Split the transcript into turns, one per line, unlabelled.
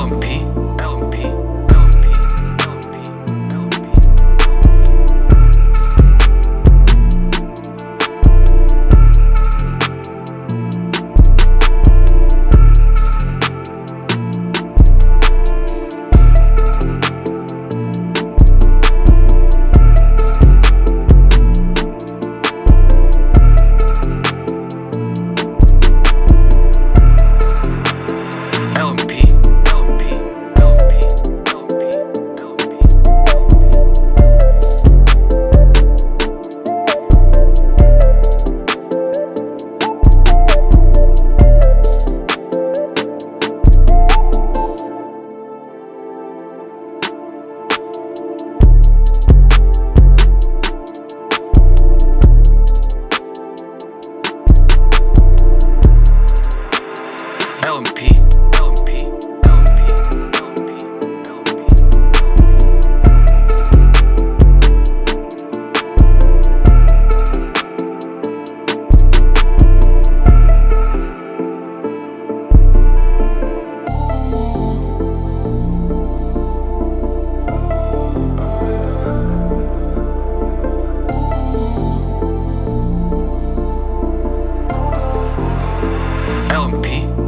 Tell him, P. be.